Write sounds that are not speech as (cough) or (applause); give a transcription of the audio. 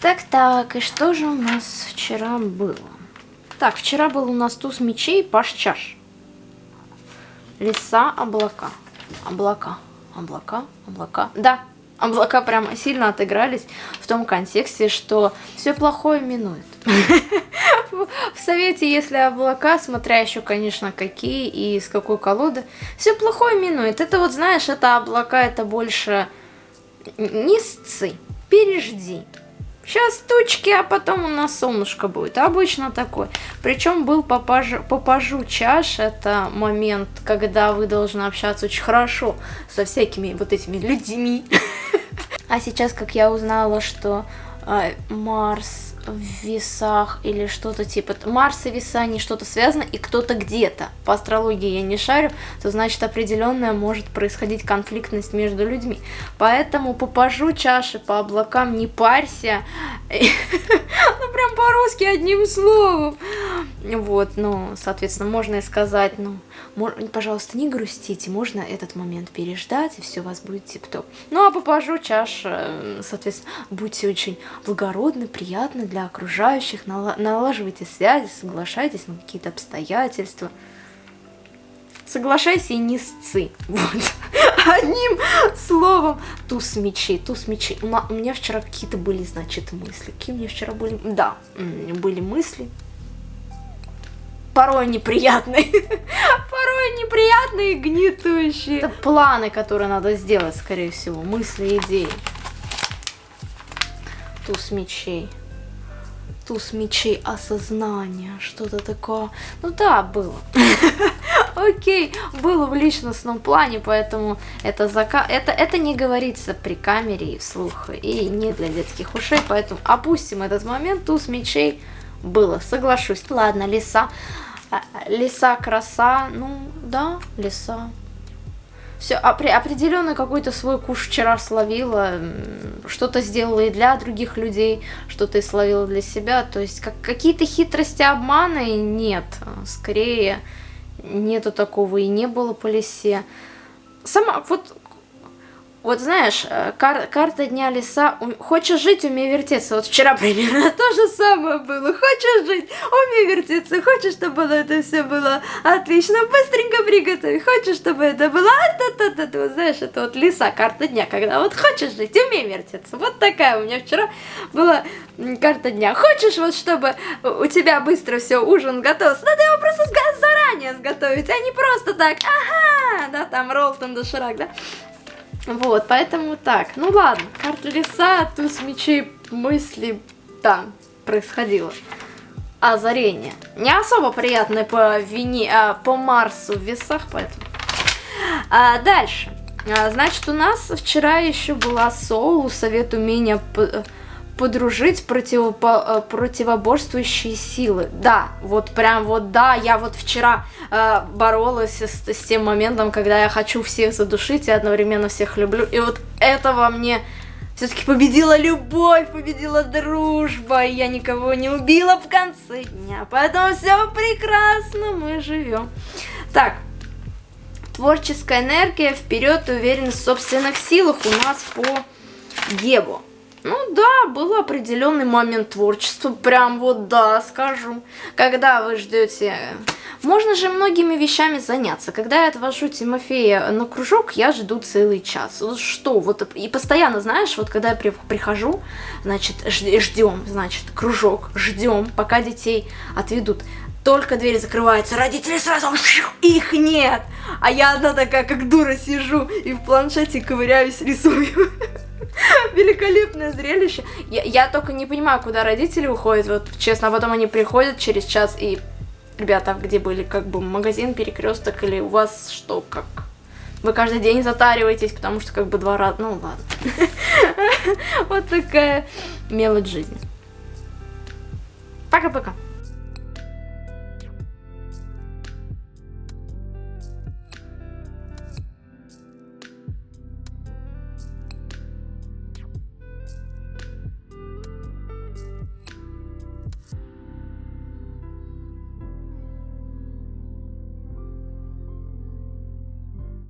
Так-так, и что же у нас вчера было? Так, вчера был у нас туз мечей, паш чаш. Леса, облака. Облака, облака, облака. Да, облака прямо сильно отыгрались в том контексте, что все плохое минует. (laughs) В совете, если облака, смотря еще, конечно, какие и с какой колоды, все плохое минует. Это вот, знаешь, это облака, это больше не пережди. Сейчас тучки, а потом у нас солнышко будет. Обычно такой. Причем был попажу, попажу чаш. Это момент, когда вы должны общаться очень хорошо со всякими вот этими людьми. (laughs) А сейчас, как я узнала, что Марс в весах или что-то типа Марс и веса, не что-то связано, и кто-то где-то. По астрологии я не шарю, то значит определенная может происходить конфликтность между людьми. Поэтому попажу чаши по облакам, не парься. (laughs) Ну прям по-русски одним словом. Вот, ну, соответственно, можно и сказать, ну, пожалуйста, не грустите, можно этот момент переждать, и все у вас будет тип-топ. Ну, а попажу чаша, соответственно, будьте очень благородны, приятны для окружающих, налаживайте связи, соглашайтесь на какие-то обстоятельства. Соглашайся и не сцы. (laughs) Вот. Одним словом. Туз мечей, туз мечей. У меня вчера какие-то были, значит, мысли. Какие у меня вчера были? Да, были мысли порой неприятные. (laughs) порой неприятные и гнетущие. Это планы, которые надо сделать, скорее всего. Мысли, идеи. Туз мечей. Туз мечей осознания. Что-то такое. Ну да, было. (laughs) Окей, было в личностном плане, поэтому это, зака... это, это не говорится при камере и вслух, и не для детских ушей, поэтому опустим этот момент, туз мечей было, соглашусь. Ладно, лиса. А, леса краса, ну да, леса. Все, определенно какой-то свой куш вчера словила, что-то сделала и для других людей, что-то и словила для себя. То есть как какие-то хитрости, обманы нет. Скорее, нету такого и не было по лесе. Сама, вот вот знаешь, э, кар карта дня леса. Хочешь жить, умей вертеться. Вот вчера примерно (laughs) то же самое было. Хочешь жить, умей вертеться. Хочешь, чтобы это все было отлично, быстренько приготовить. Хочешь, чтобы это было... А, та -та -та Вот знаешь, это вот леса, карта дня, когда вот хочешь жить, умей вертеться. Вот такая у меня вчера была карта дня. Хочешь вот, чтобы у тебя быстро все, ужин готов, надо его просто заранее сготовить, а не просто так, ага, да, там Ролтон доширак, да. Вот, поэтому так. Ну ладно, карта леса, туз мечей, мысли, да, происходило. Озарение. Не особо приятное по вине, а, по Марсу в весах, поэтому. А, дальше. А, значит, у нас вчера еще была Соул, совет умения подружить противопо э, противоборствующие силы. Да, вот прям вот да, я вот вчера э, боролась с, с тем моментом, когда я хочу всех задушить и одновременно всех люблю. И вот это во мне все-таки победила любовь, победила дружба, и я никого не убила в конце дня. Поэтому все прекрасно, мы живем. Так, творческая энергия, вперед, уверенность в собственных силах у нас по Гебу. Ну да, был определенный момент творчества, прям вот да, скажу. Когда вы ждете... Можно же многими вещами заняться. Когда я отвожу Тимофея на кружок, я жду целый час. Что, вот и постоянно, знаешь, вот когда я прихожу, значит, ждем, значит, кружок, ждем, пока детей отведут только дверь закрывается, родители сразу, их нет. А я одна такая, как дура, сижу и в планшете ковыряюсь, рисую. (laughs) (laughs) Великолепное зрелище. Я, я только не понимаю, куда родители уходят, вот честно, а потом они приходят через час и... Ребята, где были, как бы, магазин, перекресток или у вас что, как? Вы каждый день затариваетесь, потому что как бы два раза... Ну ладно. (laughs) Вот такая мелочь жизни. Пока-пока.